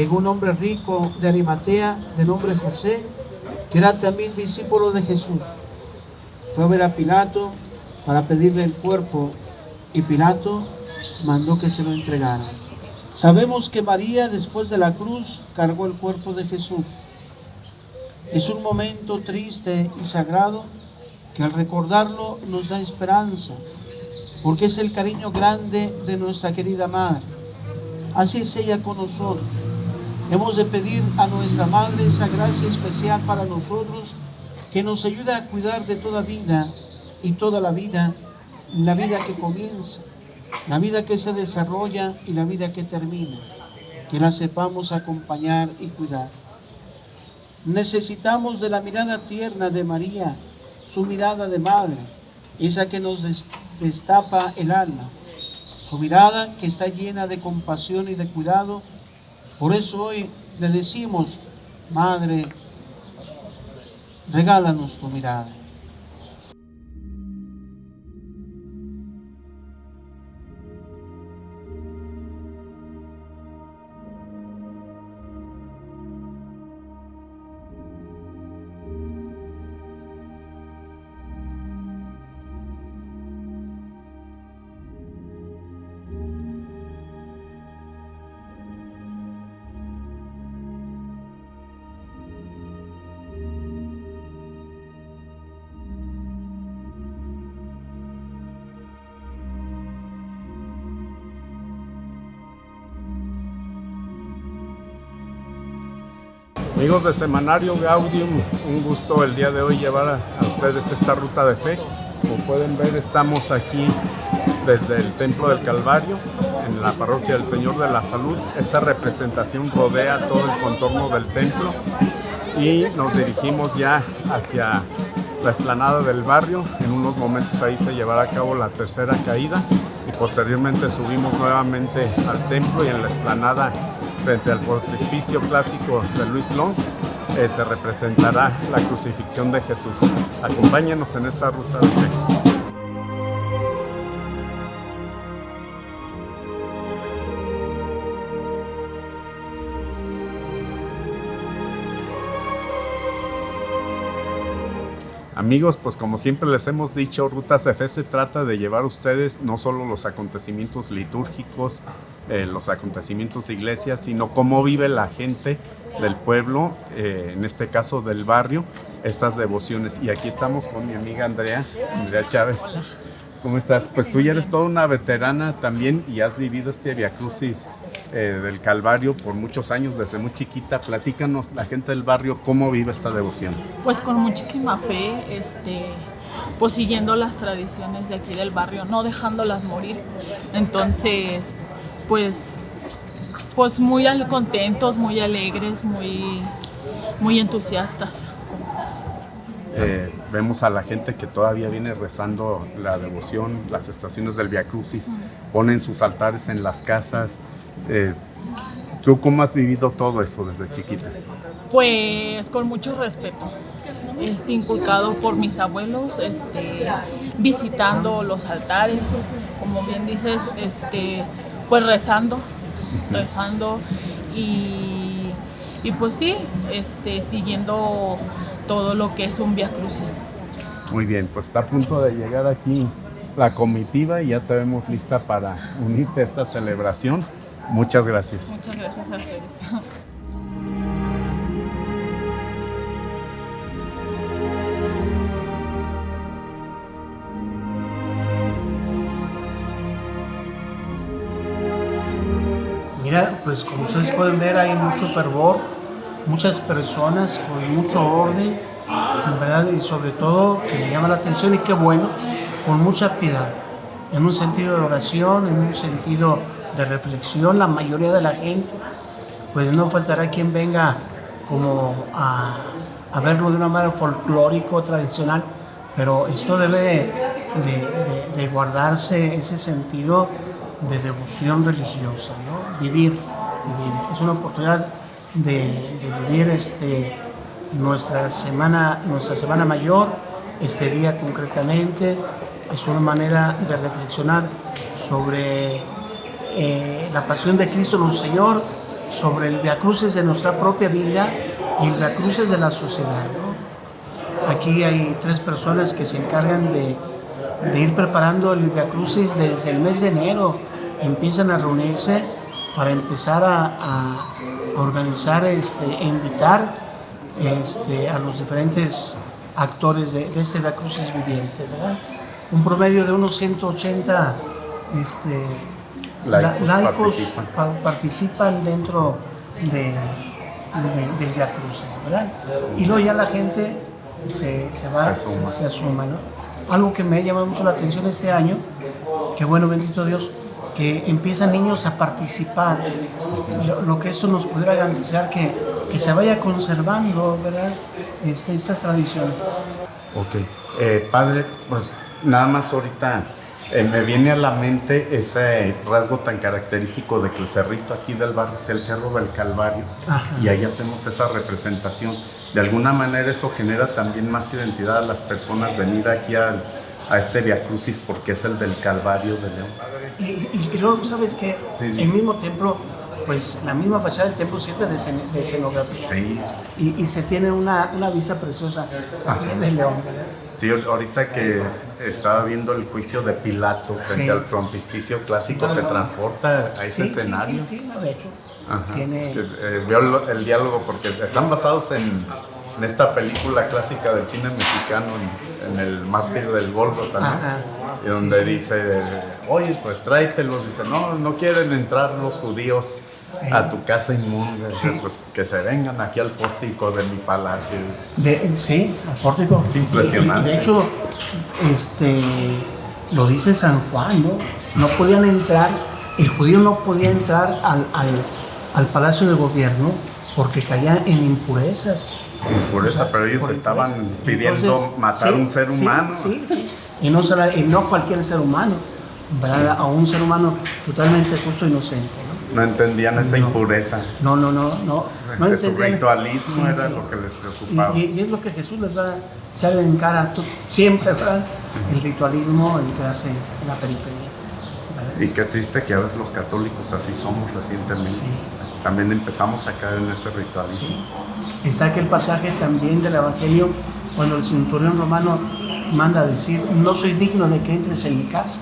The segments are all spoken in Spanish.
llegó un hombre rico de Arimatea, de nombre José, que era también discípulo de Jesús. Fue a ver a Pilato para pedirle el cuerpo y Pilato mandó que se lo entregara. Sabemos que María después de la cruz cargó el cuerpo de Jesús. Es un momento triste y sagrado que al recordarlo nos da esperanza, porque es el cariño grande de nuestra querida Madre. Así es ella con nosotros. Hemos de pedir a nuestra Madre esa gracia especial para nosotros que nos ayuda a cuidar de toda vida y toda la vida, la vida que comienza, la vida que se desarrolla y la vida que termina. Que la sepamos acompañar y cuidar. Necesitamos de la mirada tierna de María, su mirada de madre, esa que nos destapa el alma, su mirada que está llena de compasión y de cuidado. Por eso hoy le decimos, Madre, regálanos tu mirada. Amigos de Semanario Gaudium, un gusto el día de hoy llevar a, ustedes esta ruta de fe. Como pueden ver, estamos aquí desde el Templo del Calvario, en la Parroquia del Señor de la Salud. Esta representación rodea todo el contorno del templo y nos dirigimos ya hacia la esplanada del barrio. En unos momentos ahí se llevará a cabo la tercera caída y posteriormente subimos nuevamente al templo y en la esplanada frente al frontispicio clásico de Luis Long, eh, se representará la crucifixión de Jesús. Acompáñenos en esta ruta de. Amigos, pues como siempre les hemos dicho, Rutas F se trata de llevar a ustedes no solo los acontecimientos litúrgicos, eh, los acontecimientos de iglesia, sino cómo vive la gente del pueblo, eh, en este caso del barrio, estas devociones. Y aquí estamos con mi amiga Andrea, Andrea Chávez. ¿Cómo estás? Pues tú ya eres toda una veterana también y has vivido este Via Crucis eh, del Calvario por muchos años, desde muy chiquita. Platícanos, la gente del barrio, ¿cómo vive esta devoción? Pues con muchísima fe, este, pues siguiendo las tradiciones de aquí del barrio, no dejándolas morir. Entonces, pues, pues muy contentos, muy alegres, muy, muy entusiastas. Eh, vemos a la gente que todavía viene rezando la devoción, las estaciones del Via Crucis, ponen sus altares en las casas, eh, ¿Tú cómo has vivido todo eso desde chiquita? Pues con mucho respeto. Este, inculcado por mis abuelos, este, visitando los altares, como bien dices, este, pues rezando, rezando y, y, pues sí, este, siguiendo todo lo que es un Via Crucis. Muy bien, pues está a punto de llegar aquí la comitiva y ya te vemos lista para unirte a esta celebración. Muchas gracias. Muchas gracias a ustedes. Mira, pues como ustedes pueden ver hay mucho fervor, muchas personas con mucho orden, ¿verdad? Y sobre todo que me llama la atención y qué bueno, con mucha piedad, en un sentido de oración, en un sentido de reflexión, la mayoría de la gente, pues no faltará quien venga como a, verlo de una manera folclórico, tradicional, pero esto debe de, guardarse ese sentido de devoción religiosa, vivir, Es una oportunidad de, vivir este, nuestra, semana, nuestra semana mayor, este día concretamente, es una manera de reflexionar sobre eh, la pasión de Cristo nuestro Señor sobre el Via Cruces de nuestra propia vida y el Via Cruces de la sociedad. Aquí hay tres personas que se encargan de, ir preparando el Via Crucis desde el mes de enero. Empiezan a reunirse para empezar a, organizar este, e invitar este, a los diferentes actores de, este Via Crucis viviente. Un promedio de unos 180 este, laicos, participan. dentro de, del Via Crucis, ¿verdad? Y luego ya la gente se, se va, se asuma, ¿no? Algo que me ha llamado mucho la atención este año, que bueno, bendito Dios, que empiezan niños a participar, lo, que esto nos pudiera garantizar que, que se vaya conservando, ¿verdad? Este, estas tradiciones. Ok. Eh, padre, pues nada más ahorita eh, me viene a la mente ese rasgo tan característico de que el cerrito aquí del barrio es el Cerro del Calvario y ahí hacemos esa representación. De alguna manera eso genera también más identidad a las personas venir aquí a, este Via Crucis porque es el del Calvario de León. Y, luego, ¿sabes que El mismo templo pues la misma fachada del templo sirve de, escenografía. Sí. Y, se tiene una, una vista preciosa de León. Sí, ahorita que estaba viendo el juicio de Pilato frente al frontispicio clásico, te transporta a ese escenario. Sí, sí, de hecho. Tiene... Eh, veo el, diálogo porque están basados en, en, esta película clásica del cine mexicano, en, el mártir del Gólgota, y donde dice, oye, pues tráetelos. Dice, no, no quieren entrar los judíos a tu casa inmunda, pues que se vengan aquí al pórtico de mi palacio. De, sí, al pórtico. Es impresionante. de hecho, este, lo dice San Juan, ¿no? No podían entrar, el judío no podía entrar al, al, palacio de gobierno porque caía en impurezas. Impureza, pero ellos estaban pidiendo matar a un ser humano. Sí, sí, y no, y no cualquier ser humano, a un ser humano totalmente justo e inocente. No entendían esa impureza. No, no, no, no. no su ritualismo era lo que les preocupaba. Y, es lo que Jesús les va a echar en cara siempre, ¿verdad? El ritualismo, el quedarse en la periferia. Y qué triste que a veces los católicos así somos recientemente. También empezamos a caer en ese ritualismo. Está aquel pasaje también del Evangelio cuando el centurión romano manda a decir, no soy digno de que entres en mi casa.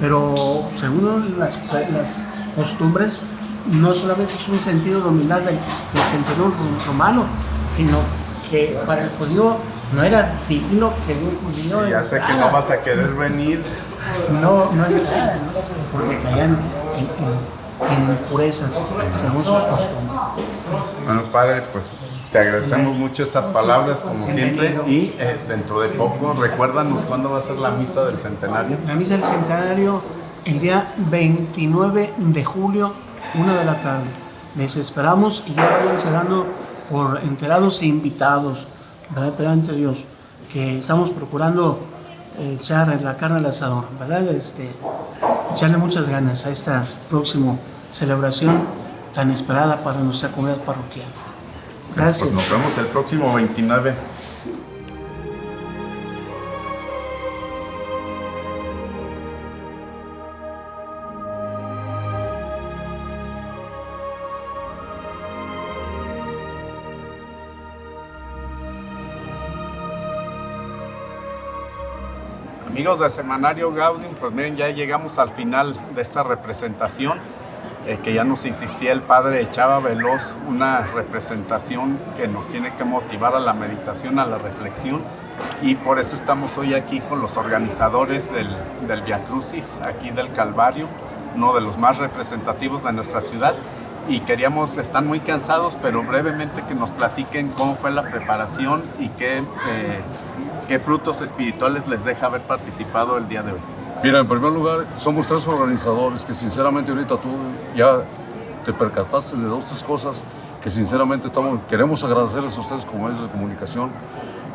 Pero según las, las costumbres, no solamente es un sentido dominante del, del romano, sino que para el judío no era digno que un judío Ya sé que no vas a querer venir. No, no entrara, porque caían en, en, impurezas según sus costumbres. Bueno, padre, pues te agradecemos mucho estas palabras, como siempre, y eh, dentro de poco, recuérdanos cuándo va a ser la misa del centenario. La misa del centenario el día 29 de julio, una de la tarde. Les esperamos y ya vayan dando por enterados e invitados, ¿verdad? ante Dios, que estamos procurando echar la carne al asador, ¿verdad? Este, echarle muchas ganas a esta próxima celebración tan esperada para nuestra comunidad parroquial. Pues Gracias. Pues nos vemos el próximo 29 Amigos de Semanario Gaudium, pues miren, ya llegamos al final de esta representación, eh, que ya nos insistía el padre Chava Veloz, una representación que nos tiene que motivar a la meditación, a la reflexión, y por eso estamos hoy aquí con los organizadores del, del Via Crucis, aquí del Calvario, uno de los más representativos de nuestra ciudad, y queríamos, están muy cansados, pero brevemente que nos platiquen cómo fue la preparación y qué... Eh, ¿Qué frutos espirituales les deja haber participado el día de hoy? Mira, en primer lugar, somos tres organizadores que sinceramente ahorita tú ya te percataste de dos, tres cosas que sinceramente estamos, queremos agradecerles a ustedes como medios de comunicación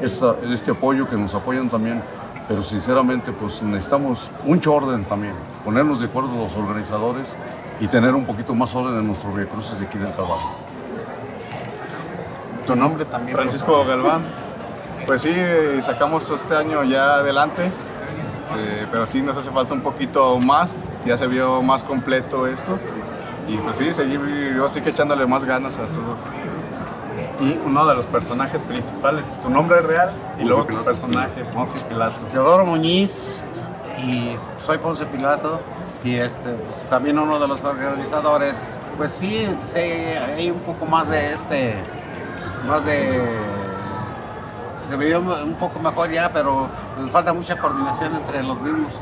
esta, este apoyo que nos apoyan también, pero sinceramente pues necesitamos mucho orden también, ponernos de acuerdo los organizadores y tener un poquito más orden en nuestros cruces de aquí del trabajo. ¿Tu nombre también? Francisco Galván. Pues sí, sacamos este año ya adelante, este, pero sí nos hace falta un poquito más, ya se vio más completo esto Y pues sí, seguir yo sí que echándole más ganas a todo. Y uno de los personajes principales, tu nombre real y Poncio luego tu Pilato. personaje, Poncio Pilato. Teodoro Muñiz y soy Ponce Pilato y este pues, también uno de los organizadores. Pues sí, sé, hay un poco más de este, más de se veía un poco mejor ya, pero nos falta mucha coordinación entre los mismos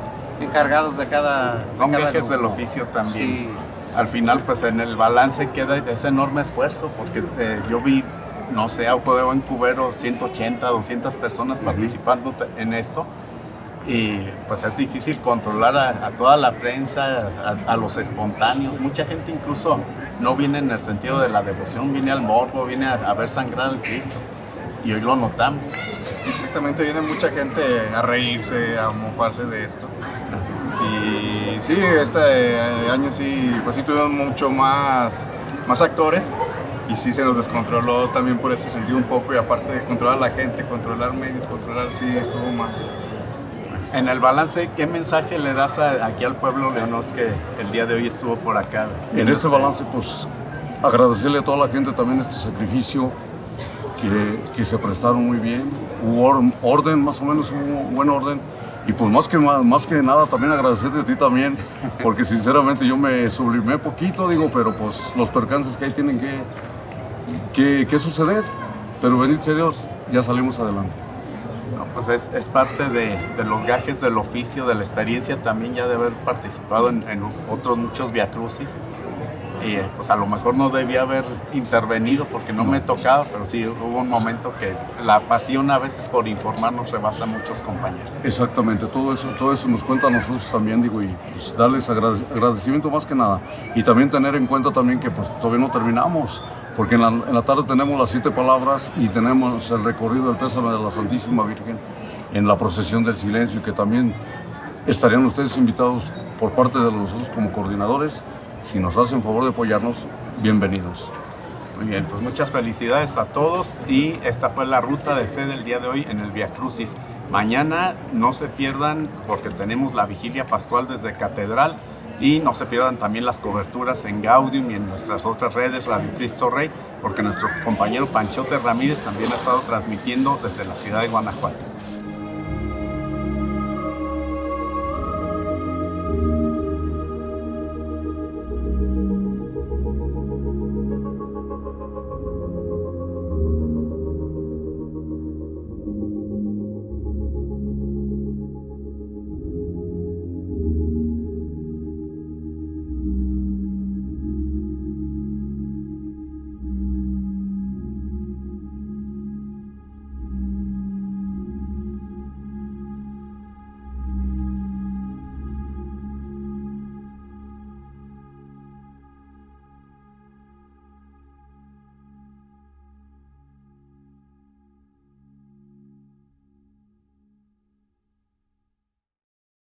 encargados de cada. de Son cada viajes del grupo. oficio también. Sí. Al final, pues en el balance queda ese enorme esfuerzo, porque eh, yo vi, no sé, a un juego en Cubero, 180, 200 personas participando en esto. Y pues es difícil controlar a, a toda la prensa, a, a los espontáneos. Mucha gente incluso no viene en el sentido de la devoción, viene al morbo, viene a, a ver sangrar al Cristo. Y hoy lo notamos. Exactamente, viene mucha gente a reírse, a mofarse de esto. Y sí, este año sí, pues sí tuvimos mucho más, más actores y sí se nos descontroló también por ese sentido un poco y aparte de controlar a la gente, controlar medios, controlar, sí estuvo más. En el balance, ¿qué mensaje le das a- aquí al pueblo leonos que el día de hoy estuvo por acá? En este balance, pues agradecerle a toda la gente también este sacrificio que, que se prestaron muy bien. Hubo or- orden, más o menos hubo buen orden. Y pues más que, más, más que nada también agradecerte a ti también, porque sinceramente yo me sublimé poquito, digo, pero pues los percances que hay tienen que, que, que suceder. Pero bendito sea Dios, ya salimos adelante. No, pues es, es parte de, de los gajes del oficio, de la experiencia también ya de haber participado en, en otros muchos viacrucis. Y pues a lo mejor no debía haber intervenido porque no me tocaba, pero sí hubo un momento que la pasión a veces por informar nos rebasa a muchos compañeros. Exactamente, todo eso, todo eso nos cuenta a nosotros también, digo, y pues darles agrade- agradecimiento más que nada. Y también tener en cuenta también que pues todavía no terminamos, porque en la, en la tarde tenemos las siete palabras y tenemos el recorrido del pésame de la Santísima Virgen en la procesión del silencio, que también estarían ustedes invitados por parte de nosotros como coordinadores. Si nos hacen favor de apoyarnos, bienvenidos. Muy bien, pues muchas felicidades a todos y esta fue la ruta de fe del día de hoy en el Via Crucis. Mañana no se pierdan porque tenemos la vigilia pascual desde Catedral y no se pierdan también las coberturas en Gaudium y en nuestras otras redes Radio Cristo Rey porque nuestro compañero Panchote Ramírez también ha estado transmitiendo desde la ciudad de Guanajuato.